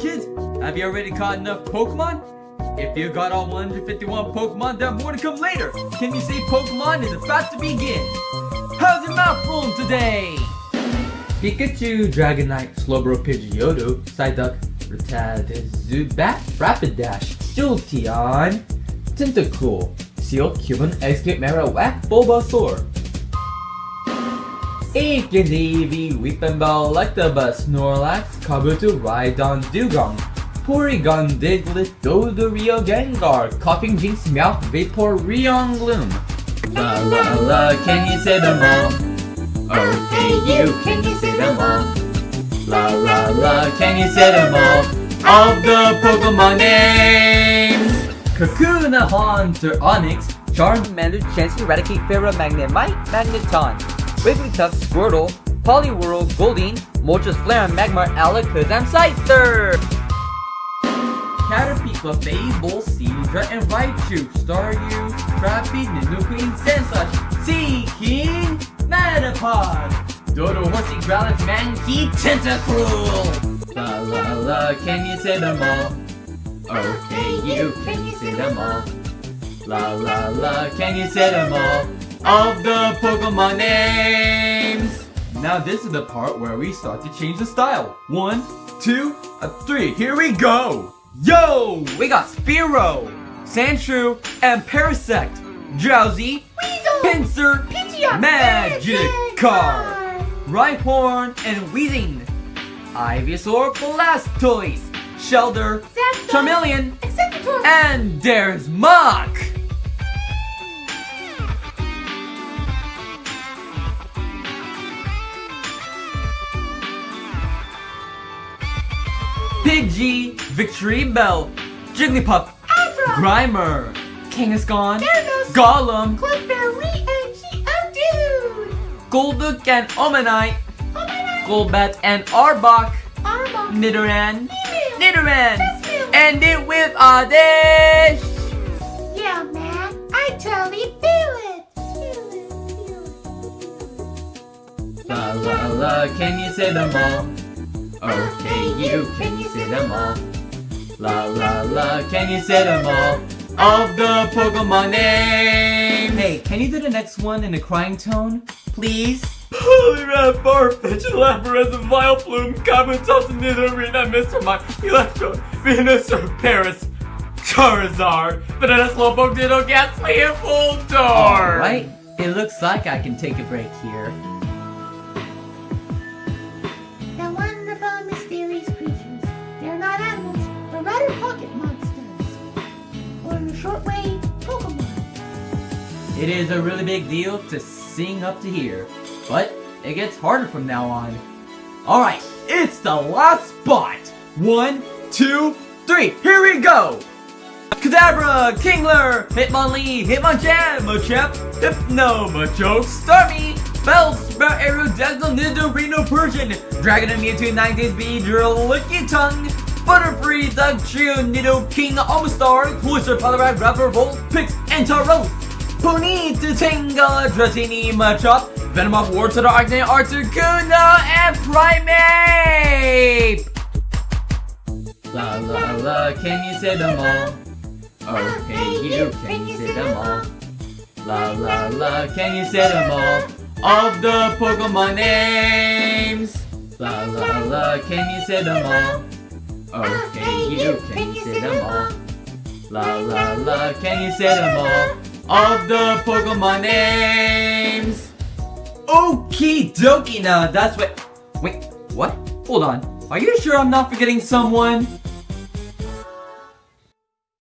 kids, have you already caught enough Pokemon? If you got all 151 Pokemon, there are more to come later. Can you say Pokemon is about to begin? How's your mouth rolling today? Pikachu, Dragonite, Slowbro, Pidgeotto, Psyduck, Rattata, Zubat, Rapidash, Jolteon, Tentacool, Seel, Cubone, Exeggcute, Marowak, Bulbasaur. Ikidevi, Weepinbell, Electabuzz, Snorlax, Kabuto, Rhydon, Dugong, Porygon, Diglett, Dodrio, Gengar, Koffing Jynx, Meowth, Vaporeon, Gloom. La la la, can you say them all? Okay, you, can you say them all? La la la, can you say them all? All the Pokemon names! Kakuna, Haunter, Onix, Charmander, Chansey, Eradicate, Fearow, Magnemite, Magneton, Wigglytuff, Squirtle, Poliwhirl, Goldeen, Moltres, Flare, Magmar, Alakazam, Scyther! Caterpie, Fable, Seadra, and Raichu, Staryu, Scrappy, Nidoqueen, Sandslash, Seaking, Metapod, Doduo, Horsea, Growlithe, Mankey, Tentacruel! La la la, can you say them all? Okay, you, can you say them all? La la la, can you say them all? Of the Pokemon names! Now this is the part where we start to change the style. One, two, uh, three, here we go! Yo! We got Spearow, Sandshrew, and Parasect, Drowzee, Weedle, Pinsir, Pidgeot, Magikarp, Rhyhorn, and Weezing, Ivysaur, Blastoise, Shelder, Zapdos, Charmeleon, Exeggutor, and there's Mach! Pidgey, Victreebel, Jigglypuff, Abra, Grimer, Kangaskhan, Gyarados, Golem, Clefairy, and Geodude! Golduck and Omanyte! Golbat and Arbok, Arbok, Nidoran, Email, Nidoran, and it with Oddish! Yeah, man, I totally feel it! Feel it, feel it. La la la, can you say them all? Okay, you, can you say them all? La la la, can you say them all? Of the Pokemon names! Hey, can you do the next one in a crying tone? Please? Poliwrath, Farfetch, Lapras, and Vileplume, Kabutops, Nidorina, Mr. Mime, Electro, Venusaur, Paras, Charizard, Banana Slowpoke, Ditto, Gastly, and Voltorb! Alright, it looks like I can take a break here. Pokemon. It is a really big deal to sing up to here, but it gets harder from now on. Alright, it's the last spot! One, two, three, here we go! Kadabra, Kingler, Hitmonlee, Hitmonchan, Machep, Hypno, Machoke, Starmie, Bellsprout, Aerodactyl, Nidorino, Persian, Dragon and Mewtwo, 90s Beedrill, Lickitung, Butterfree, Dugtrio, Nidoking, Omastar, Cloyster, Poliwrath, Rapper, Volt, Pix, and Tauros, Ponyta, Tenga, Dratini, Machop, Venomoth, Wartortle, Arcanine, Articuno, and Primeape! La la la, can you say them all? Oh, okay, you can you say them all? La la la, can you say them all? Of the Pokemon names! La la la, can you say them all? Oh, ah, okay, you can you say them all? La la la, can you say them all? Of the Pokemon names! Okie dokie now, that's what- Wait, what? Hold on. Are you sure I'm not forgetting someone?